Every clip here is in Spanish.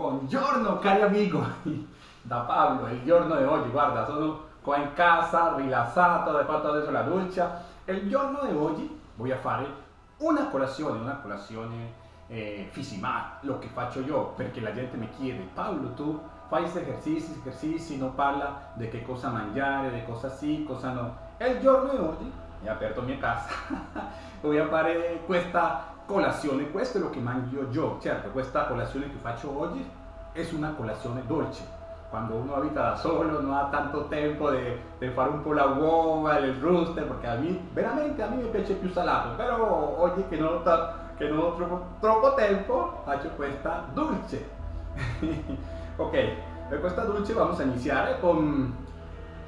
Buongiorno cari amigo, da Pablo, il giorno di oggi, guarda, sono qua in casa, rilassato, ho fatto adesso la doccia. Il giorno di oggi voy a fare una colazione, una colazione eh, lo che faccio io, perché la gente mi chiede, Paolo, tu fai esercizi, esercizi, non parla di che cosa mangiare, di cosa sì, cosa no. Il giorno di oggi, ho aperto mia casa, voy a fare questa colazione, questo è lo che mangio io, certo, questa colazione che faccio oggi è una colazione dolce. Quando uno abita da solo non ha tanto tempo di fare un po' la uova, il rooster, perché a me, veramente a me mi piace più salato, oggi che non ho, che non ho troppo, tempo faccio questa dolce. ok, per questa dolce vamos a iniziare con,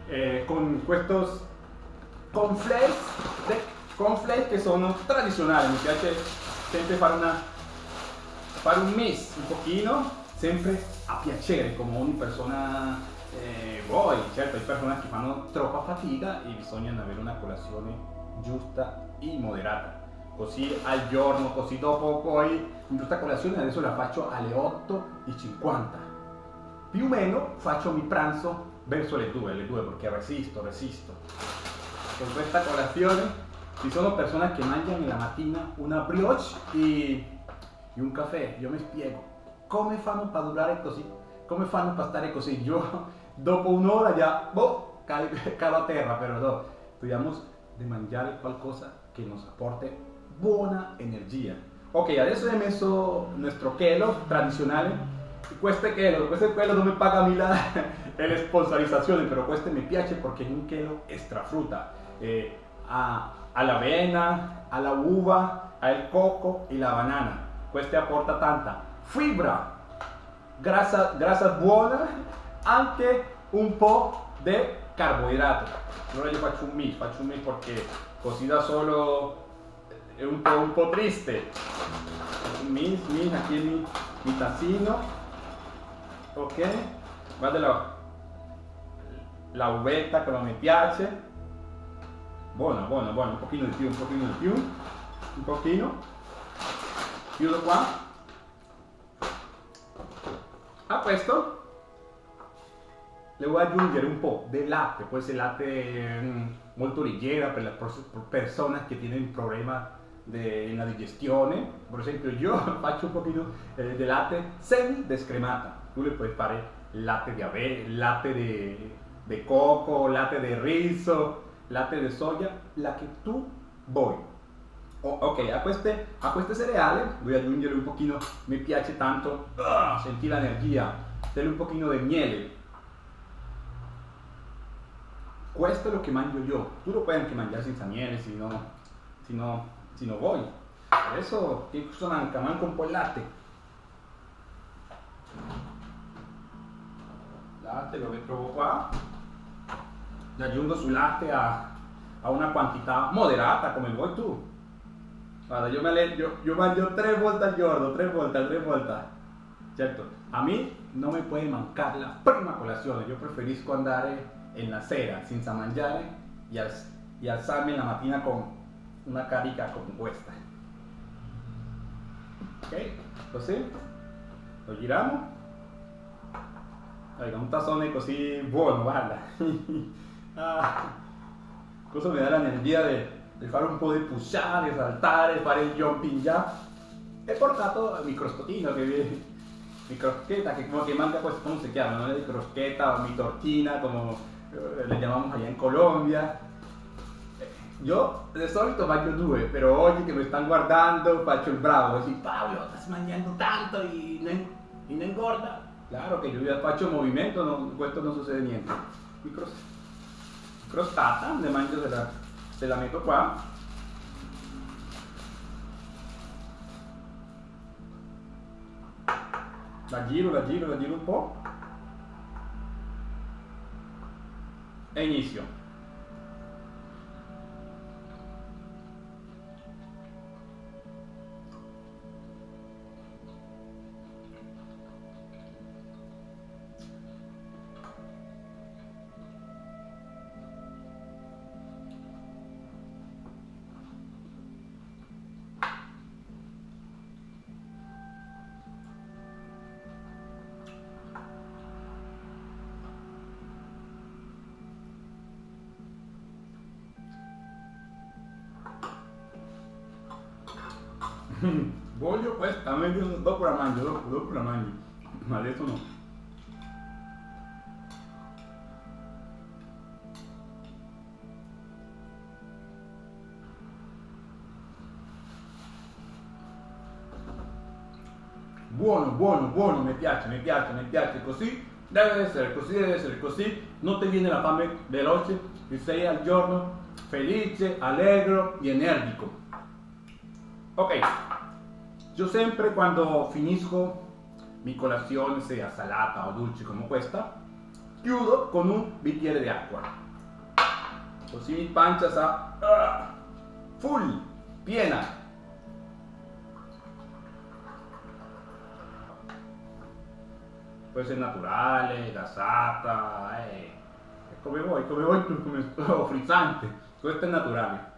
eh, con questi conflakes, conflakes che sono tradizionali, mi piace sempre fare, una, fare un mix un pochino, sempre a piacere come ogni persona eh, vuoi, certo hay persone che fanno troppa fatica e bisogna avere una colazione giusta e moderata. Così al giorno, così dopo poi, in questa colazione adesso la faccio alle 8.50. Più o meno faccio mi pranzo verso le 2, le 2 perché resisto, resisto. Con questa colazione ci sono persone che mangiano la mattina una brioche e, e un caffè, io mi spiego come fanno per durare così, come fanno per stare così, io dopo un'ora già, boh, cado a terra, però no, dobbiamo di mangiare qualcosa che nos apporte buona energia. Ok, adesso ho messo chelo tradizionale, questo è chelo, questo è quello dove paga mi la, la sponsorizzazione, però questo mi piace perché è un chelo extra frutta. Eh, a, la avena, a la uva, al coco e la banana. Questo apporta tanta fibra, grassa, grassa buona, anche un po' di carboidrato. Allora io faccio un mix, faccio un mix perché così da solo è un po', un po triste. Mix, mix, aquí mi, mi tacino. Ok, guarda la, la uvetta come mi piace buona, buona, buona, un pochino di più, un pochino di più, un pochino, chiudo qua. A questo le voy a aggiungere un po' di latte, può essere latte mm, molto leggera per le persone che hanno un problema nella digestione. Per esempio io faccio un pochino eh, di latte semi descremata. Tu le puoi fare latte di ave, latte di coco, latte di riso, latte di soia, la che tu vuoi. Oh, ok, a queste, a queste cereali voy a aggiungere un pochino, mi piace tanto uh, sentire l'energia, delle un pochino di miele. Questo è lo che mangio io. Tu lo puoi anche mangiare senza miele, se no, se no, se no vuoi. Adesso ti sono anche, manco un po' il latte. Latte aggiungo sul latte a, a, una quantità moderata come vuoi tu. Guarda, io, me io, io mangio tre volte al giorno, tre volte, tre volte. Certo, a me non mi può mancare la prima colazione, io preferisco andare en la sera senza mangiare e, al, e alzarmi la mattina con una carica come questa. Ok, così lo giriamo. un tazzone così buono, guarda. Ah, questo mi dà l'energia di fare un po' di pushare, saltare, fare il jumping jack. He portato mi crostotino, che mi crosqueta, che come que manca pues, ¿cómo se llama? ¿no? De crosqueta o mi tortina, como eh, le llamamos allá en Colombia. Io di solito mangio due, però oggi che mi stanno guardando faccio il bravo, così Paolo, stai mangiando tanto e non, e non engorda. Claro che io faccio movimento, no, questo non succede niente. Crostata le mangio se la, se la metto qua. La giro, la giro, la giro un po'. E inizio. Voglio questa, meglio dopo la mangio, dopo, dopo la mangio. Ma adesso no. Buono, buono, buono, mi piace, mi piace, mi piace, così deve essere, così deve essere, così non ti viene la fame veloce, ti sei al giorno felice, allegro e energico. Ok, io sempre quando finisco mi colazione, sia salata o dolce come questa, chiudo con un bicchiere di acqua. Così mi pancia sa uh, full, piena. Può essere naturale, gasata, eh. come vuoi, come vuoi, come frizzante. Questo è naturale.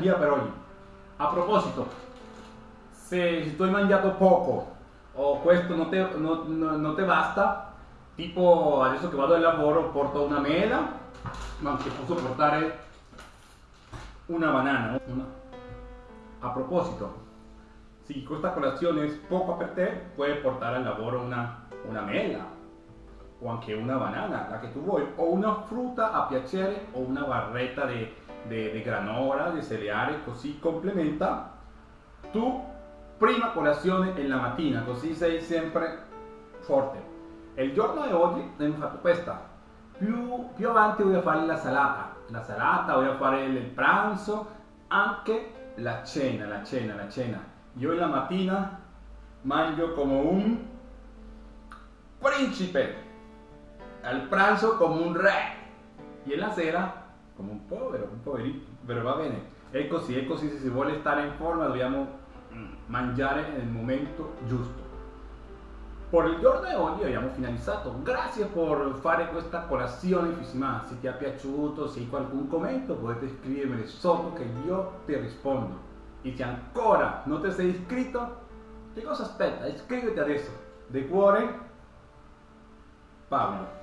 Energia per oggi. A proposito, se tu hai mangiato poco o questo non ti non, non basta, tipo adesso che vado al lavoro porto una mela, ma anche posso una banana. Una. A proposito, se questa colazione è poca per te, puoi portare al lavoro una, una mela o anche una banana, la che tu vuoi, o una frutta a piacere o una barretta di granola, di cereale, così complementa tu prima colazione e la mattina, così sei sempre forte. Il giorno di oggi abbiamo fatto questa, più, più avanti voglio fare la salata, la salata, voglio fare il pranzo, anche la cena, la cena, la cena. Io la mattina mangio come un principe al pranzo come un re. Y en la sera come un povero, un poverito, però va bene. È così, è così, se si vuole stare in forma dobbiamo mm, mangiare nel momento giusto. Per il giorno di oggi abbiamo finalizzato. Grazie per fare questa colazione fissimale. Se ti è piaciuto, se hai qualcun commento, potete scrivermi sotto che io ti rispondo. E se ancora non ti sei iscritto, che cosa aspetta? Iscriviti adesso. De cuore, Paolo.